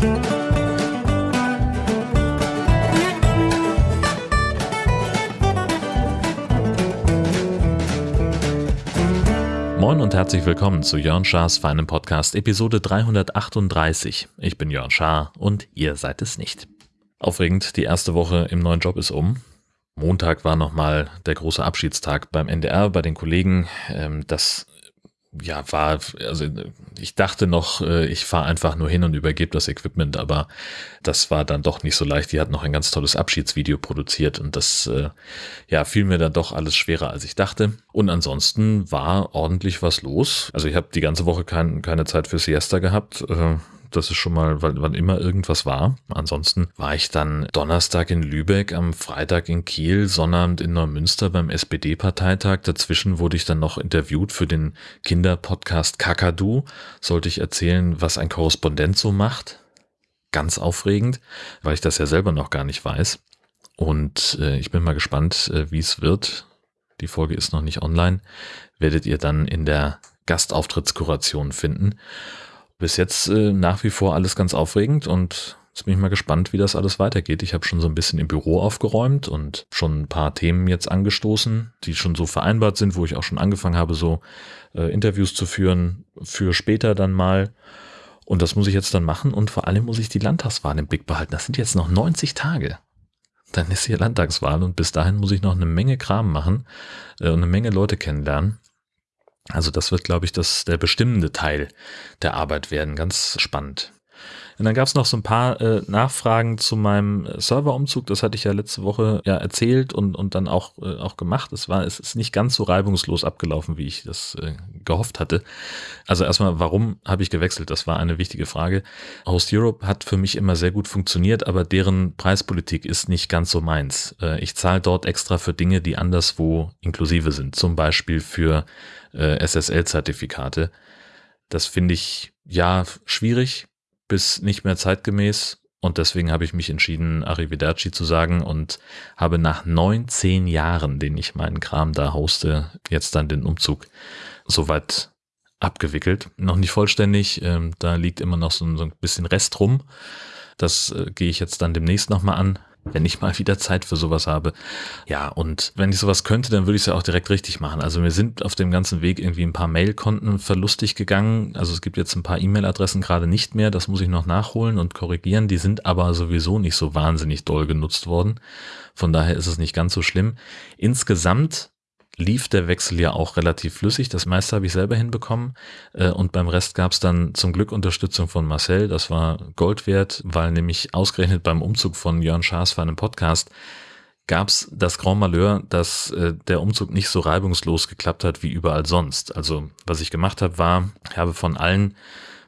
Moin und herzlich willkommen zu Jörn Schars feinem Podcast Episode 338. Ich bin Jörn Schaar und ihr seid es nicht. Aufregend, die erste Woche im neuen Job ist um. Montag war nochmal der große Abschiedstag beim NDR bei den Kollegen. Ähm, das ja, war, also ich dachte noch, äh, ich fahre einfach nur hin und übergebe das Equipment, aber das war dann doch nicht so leicht. Die hat noch ein ganz tolles Abschiedsvideo produziert und das äh, ja, fiel mir dann doch alles schwerer, als ich dachte. Und ansonsten war ordentlich was los. Also ich habe die ganze Woche kein, keine Zeit für Siesta gehabt. Das ist schon mal, wann immer irgendwas war. Ansonsten war ich dann Donnerstag in Lübeck, am Freitag in Kiel, Sonnabend in Neumünster beim SPD-Parteitag. Dazwischen wurde ich dann noch interviewt für den Kinderpodcast Kakadu. Sollte ich erzählen, was ein Korrespondent so macht. Ganz aufregend, weil ich das ja selber noch gar nicht weiß. Und äh, ich bin mal gespannt, äh, wie es wird. Die Folge ist noch nicht online. Werdet ihr dann in der Gastauftrittskuration finden bis jetzt äh, nach wie vor alles ganz aufregend und jetzt bin ich mal gespannt, wie das alles weitergeht. Ich habe schon so ein bisschen im Büro aufgeräumt und schon ein paar Themen jetzt angestoßen, die schon so vereinbart sind, wo ich auch schon angefangen habe, so äh, Interviews zu führen für später dann mal. Und das muss ich jetzt dann machen und vor allem muss ich die Landtagswahl im Blick behalten. Das sind jetzt noch 90 Tage. Dann ist hier Landtagswahl und bis dahin muss ich noch eine Menge Kram machen äh, und eine Menge Leute kennenlernen. Also das wird, glaube ich, das, der bestimmende Teil der Arbeit werden. Ganz spannend. Und dann gab es noch so ein paar äh, Nachfragen zu meinem Serverumzug. Das hatte ich ja letzte Woche ja erzählt und, und dann auch, äh, auch gemacht. Es war, es ist nicht ganz so reibungslos abgelaufen, wie ich das äh, gehofft hatte. Also erstmal, warum habe ich gewechselt? Das war eine wichtige Frage. Host Europe hat für mich immer sehr gut funktioniert, aber deren Preispolitik ist nicht ganz so meins. Äh, ich zahle dort extra für Dinge, die anderswo inklusive sind. Zum Beispiel für äh, SSL-Zertifikate. Das finde ich ja schwierig bis nicht mehr zeitgemäß. Und deswegen habe ich mich entschieden, Arrivederci zu sagen und habe nach 19 Jahren, den ich meinen Kram da hoste, jetzt dann den Umzug soweit abgewickelt. Noch nicht vollständig, ähm, da liegt immer noch so, ein bisschen Rest rum. Das äh, gehe ich jetzt dann demnächst nochmal an wenn ich mal wieder Zeit für sowas habe. Ja, und wenn ich sowas könnte, dann würde ich es ja auch direkt richtig machen. Also wir sind auf dem ganzen Weg irgendwie ein paar Mailkonten verlustig gegangen. Also es gibt jetzt ein paar E-Mail-Adressen gerade nicht mehr. Das muss ich noch nachholen und korrigieren. Die sind aber sowieso nicht so wahnsinnig doll genutzt worden. Von daher ist es nicht ganz so schlimm. Insgesamt lief der Wechsel ja auch relativ flüssig. Das meiste habe ich selber hinbekommen. Äh, und beim Rest gab es dann zum Glück Unterstützung von Marcel. Das war Gold wert, weil nämlich ausgerechnet beim Umzug von Jörn Schaas für einen Podcast gab es das Grand Malheur, dass äh, der Umzug nicht so reibungslos geklappt hat wie überall sonst. Also was ich gemacht habe, war, ich habe von allen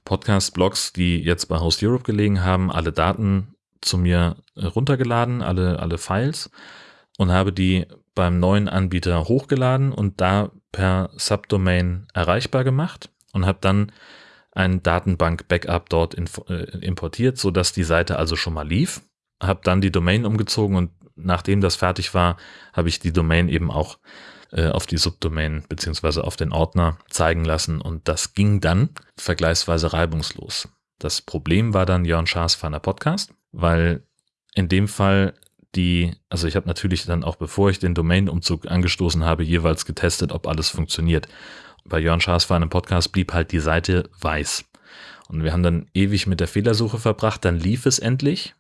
Podcast-Blogs, die jetzt bei Host Europe gelegen haben, alle Daten zu mir runtergeladen, alle, alle Files und habe die beim neuen Anbieter hochgeladen und da per Subdomain erreichbar gemacht und habe dann ein Datenbank-Backup dort äh, importiert, so dass die Seite also schon mal lief. Habe dann die Domain umgezogen und nachdem das fertig war, habe ich die Domain eben auch äh, auf die Subdomain beziehungsweise auf den Ordner zeigen lassen und das ging dann vergleichsweise reibungslos. Das Problem war dann Jörn Schaas Fanner Podcast, weil in dem Fall die, also ich habe natürlich dann auch, bevor ich den Domain-Umzug angestoßen habe, jeweils getestet, ob alles funktioniert. Bei Jörn Schaas war einem Podcast blieb halt die Seite weiß. Und wir haben dann ewig mit der Fehlersuche verbracht, dann lief es endlich.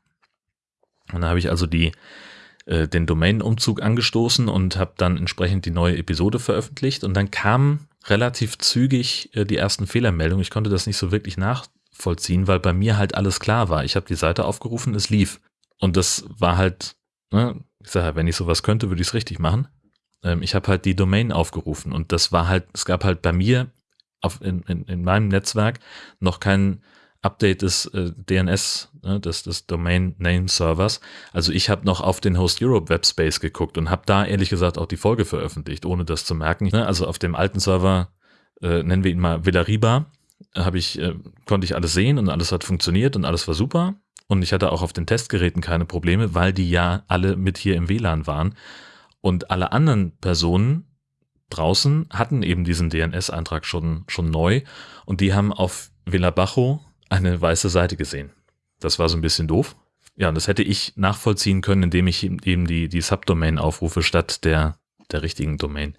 Und dann habe ich also die, äh, den Domain-Umzug angestoßen und habe dann entsprechend die neue Episode veröffentlicht. Und dann kamen relativ zügig äh, die ersten Fehlermeldungen. Ich konnte das nicht so wirklich nachvollziehen, weil bei mir halt alles klar war. Ich habe die Seite aufgerufen, es lief. Und das war halt ne, ich sage, wenn ich sowas könnte, würde ich es richtig machen. Ähm, ich habe halt die Domain aufgerufen und das war halt, es gab halt bei mir auf, in, in, in meinem Netzwerk noch kein Update des äh, DNS, ne, des, des Domain Name Servers. Also ich habe noch auf den Host Europe Webspace geguckt und habe da ehrlich gesagt auch die Folge veröffentlicht, ohne das zu merken. Ne, also auf dem alten Server, äh, nennen wir ihn mal Villariba, habe ich, äh, konnte ich alles sehen und alles hat funktioniert und alles war super. Und ich hatte auch auf den Testgeräten keine Probleme, weil die ja alle mit hier im WLAN waren. Und alle anderen Personen draußen hatten eben diesen DNS-Eintrag schon, schon neu und die haben auf Villa Bajo eine weiße Seite gesehen. Das war so ein bisschen doof. Ja, und das hätte ich nachvollziehen können, indem ich eben die, die Subdomain aufrufe statt der, der richtigen Domain.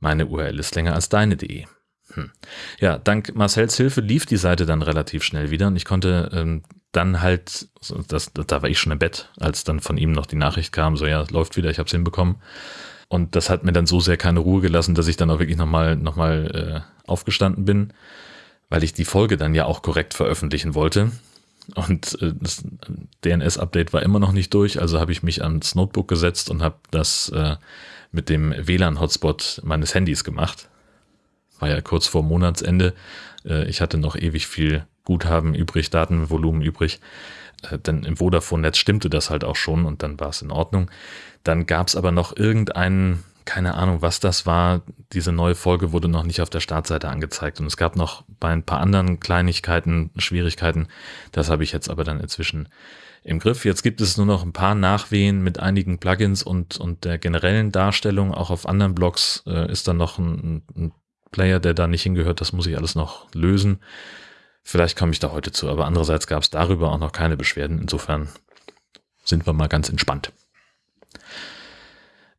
Meine URL ist länger als deine.de. Hm. Ja, dank Marcells Hilfe lief die Seite dann relativ schnell wieder und ich konnte ähm, dann halt, das, da war ich schon im Bett, als dann von ihm noch die Nachricht kam, so ja, läuft wieder, ich habe es hinbekommen. Und das hat mir dann so sehr keine Ruhe gelassen, dass ich dann auch wirklich nochmal noch mal, äh, aufgestanden bin, weil ich die Folge dann ja auch korrekt veröffentlichen wollte. Und äh, das DNS-Update war immer noch nicht durch, also habe ich mich ans Notebook gesetzt und habe das äh, mit dem WLAN-Hotspot meines Handys gemacht. War ja kurz vor Monatsende. Äh, ich hatte noch ewig viel Guthaben übrig, Datenvolumen übrig. Äh, denn im Vodafone-Netz stimmte das halt auch schon und dann war es in Ordnung. Dann gab es aber noch irgendeinen keine Ahnung, was das war. Diese neue Folge wurde noch nicht auf der Startseite angezeigt und es gab noch bei ein paar anderen Kleinigkeiten, Schwierigkeiten. Das habe ich jetzt aber dann inzwischen im Griff. Jetzt gibt es nur noch ein paar Nachwehen mit einigen Plugins und, und der generellen Darstellung. Auch auf anderen Blogs äh, ist dann noch ein, ein Player, der da nicht hingehört. Das muss ich alles noch lösen. Vielleicht komme ich da heute zu, aber andererseits gab es darüber auch noch keine Beschwerden. Insofern sind wir mal ganz entspannt.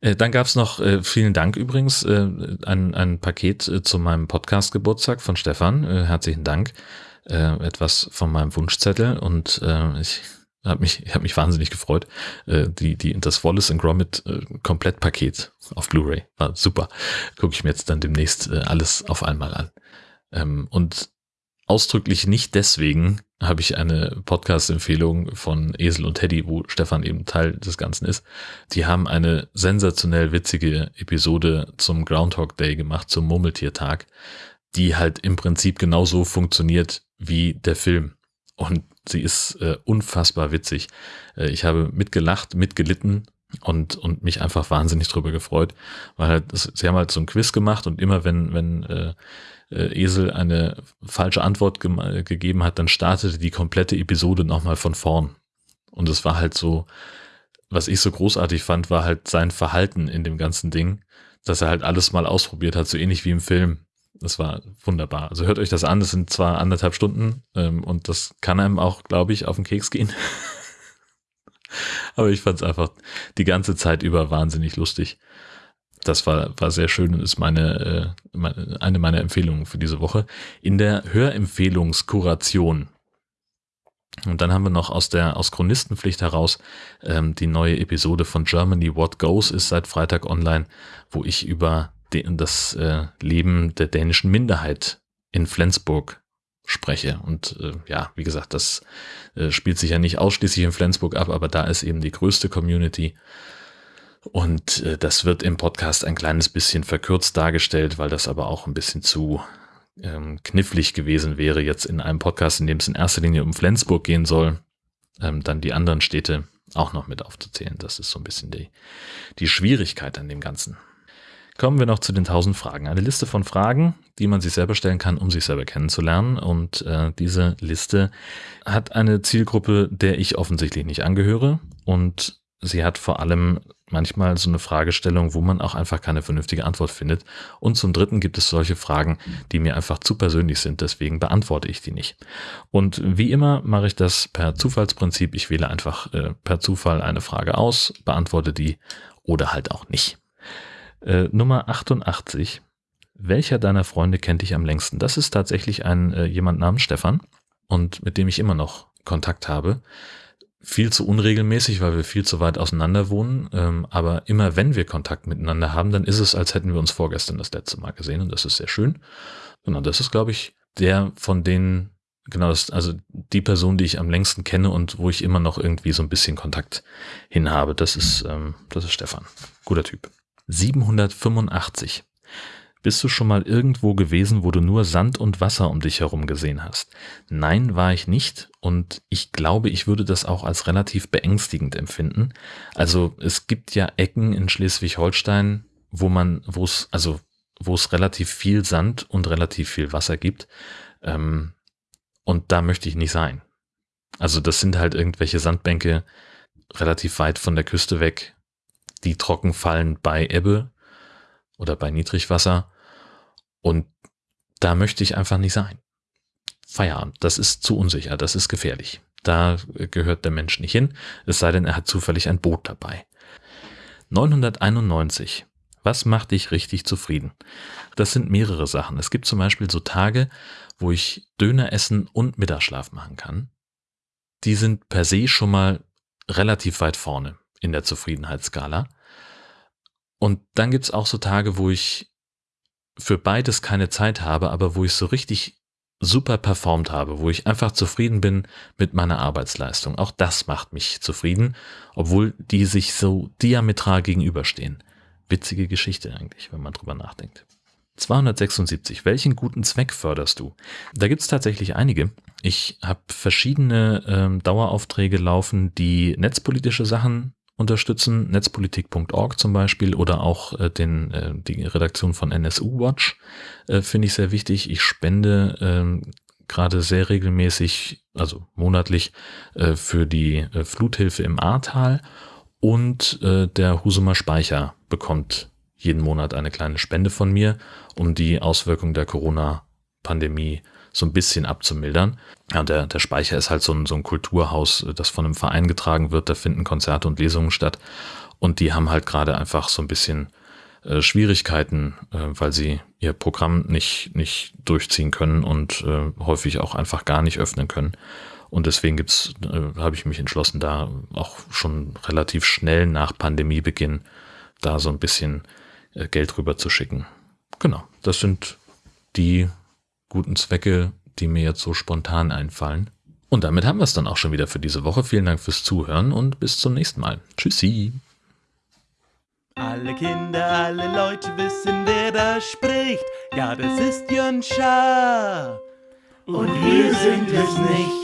Äh, dann gab es noch, äh, vielen Dank übrigens, äh, ein, ein Paket zu meinem Podcast-Geburtstag von Stefan. Herzlichen Dank. Etwas von meinem Wunschzettel und ich habe mich, ich hab mich wahnsinnig gefreut. die, die, das Wallace Gromit Komplettpaket auf Blu-ray war super. Gucke ich mir jetzt dann demnächst alles auf einmal an. Ähm, und ausdrücklich nicht deswegen habe ich eine Podcast-Empfehlung von Esel und Teddy, wo Stefan eben Teil des Ganzen ist. Die haben eine sensationell witzige Episode zum Groundhog Day gemacht, zum Murmeltiertag, die halt im Prinzip genauso funktioniert wie der Film. Und sie ist äh, unfassbar witzig. Äh, ich habe mitgelacht, mitgelitten und, und mich einfach wahnsinnig drüber gefreut, weil halt, sie haben halt so ein Quiz gemacht und immer wenn, wenn äh, äh, Esel eine falsche Antwort ge gegeben hat, dann startete die komplette Episode nochmal von vorn. Und es war halt so, was ich so großartig fand, war halt sein Verhalten in dem ganzen Ding, dass er halt alles mal ausprobiert hat, so ähnlich wie im Film. Das war wunderbar. Also hört euch das an, das sind zwar anderthalb Stunden ähm, und das kann einem auch, glaube ich, auf den Keks gehen. Aber ich fand es einfach die ganze Zeit über wahnsinnig lustig das war, war sehr schön und ist meine, äh, meine, eine meiner Empfehlungen für diese Woche. In der Hörempfehlungskuration. Und dann haben wir noch aus der aus Chronistenpflicht heraus ähm, die neue Episode von Germany What Goes ist seit Freitag online, wo ich über den, das äh, Leben der dänischen Minderheit in Flensburg spreche. Und äh, ja, wie gesagt, das äh, spielt sich ja nicht ausschließlich in Flensburg ab, aber da ist eben die größte Community. Und äh, das wird im Podcast ein kleines bisschen verkürzt dargestellt, weil das aber auch ein bisschen zu ähm, knifflig gewesen wäre, jetzt in einem Podcast, in dem es in erster Linie um Flensburg gehen soll, ähm, dann die anderen Städte auch noch mit aufzuzählen. Das ist so ein bisschen die, die Schwierigkeit an dem Ganzen. Kommen wir noch zu den 1000 Fragen. Eine Liste von Fragen, die man sich selber stellen kann, um sich selber kennenzulernen. Und äh, diese Liste hat eine Zielgruppe, der ich offensichtlich nicht angehöre. Und sie hat vor allem manchmal so eine Fragestellung, wo man auch einfach keine vernünftige Antwort findet. Und zum Dritten gibt es solche Fragen, die mir einfach zu persönlich sind, deswegen beantworte ich die nicht. Und wie immer mache ich das per Zufallsprinzip. Ich wähle einfach äh, per Zufall eine Frage aus, beantworte die oder halt auch nicht. Äh, Nummer 88. Welcher deiner Freunde kennt dich am längsten? Das ist tatsächlich ein äh, jemand namens Stefan und mit dem ich immer noch Kontakt habe viel zu unregelmäßig, weil wir viel zu weit auseinander wohnen. Ähm, aber immer wenn wir Kontakt miteinander haben, dann ist es, als hätten wir uns vorgestern das letzte Mal gesehen und das ist sehr schön. Genau, das ist, glaube ich, der von denen, genau, das, also die Person, die ich am längsten kenne und wo ich immer noch irgendwie so ein bisschen Kontakt hin habe. Das ist, ähm, das ist Stefan. Guter Typ. 785. Bist du schon mal irgendwo gewesen, wo du nur Sand und Wasser um dich herum gesehen hast? Nein, war ich nicht und ich glaube, ich würde das auch als relativ beängstigend empfinden. Also es gibt ja Ecken in Schleswig-Holstein, wo man, wo es, also wo es relativ viel Sand und relativ viel Wasser gibt. Ähm, und da möchte ich nicht sein. Also das sind halt irgendwelche Sandbänke relativ weit von der Küste weg, die trocken fallen bei Ebbe oder bei Niedrigwasser. Und da möchte ich einfach nicht sein. Feierabend, das ist zu unsicher, das ist gefährlich. Da gehört der Mensch nicht hin, es sei denn, er hat zufällig ein Boot dabei. 991. Was macht dich richtig zufrieden? Das sind mehrere Sachen. Es gibt zum Beispiel so Tage, wo ich Döner essen und Mittagsschlaf machen kann. Die sind per se schon mal relativ weit vorne in der Zufriedenheitsskala. Und dann gibt's auch so Tage, wo ich für beides keine Zeit habe, aber wo ich so richtig super performt habe, wo ich einfach zufrieden bin mit meiner Arbeitsleistung. Auch das macht mich zufrieden, obwohl die sich so diametral gegenüberstehen. Witzige Geschichte eigentlich, wenn man drüber nachdenkt. 276. Welchen guten Zweck förderst du? Da gibt's tatsächlich einige. Ich habe verschiedene ähm, Daueraufträge laufen, die netzpolitische Sachen unterstützen, netzpolitik.org zum Beispiel oder auch äh, den, äh, die Redaktion von NSU Watch äh, finde ich sehr wichtig. Ich spende äh, gerade sehr regelmäßig, also monatlich, äh, für die äh, Fluthilfe im Ahrtal und äh, der Husumer Speicher bekommt jeden Monat eine kleine Spende von mir, um die Auswirkungen der Corona-Pandemie so ein bisschen abzumildern. Ja, der, der Speicher ist halt so ein, so ein Kulturhaus, das von einem Verein getragen wird. Da finden Konzerte und Lesungen statt. Und die haben halt gerade einfach so ein bisschen äh, Schwierigkeiten, äh, weil sie ihr Programm nicht, nicht durchziehen können und äh, häufig auch einfach gar nicht öffnen können. Und deswegen äh, habe ich mich entschlossen, da auch schon relativ schnell nach Pandemiebeginn da so ein bisschen äh, Geld rüber zu schicken. Genau, das sind die guten Zwecke, die mir jetzt so spontan einfallen. Und damit haben wir es dann auch schon wieder für diese Woche. Vielen Dank fürs Zuhören und bis zum nächsten Mal. Tschüssi. Alle Kinder, alle Leute wissen, wer da spricht. Ja, das ist Jön Schaar. Und wir sind es nicht.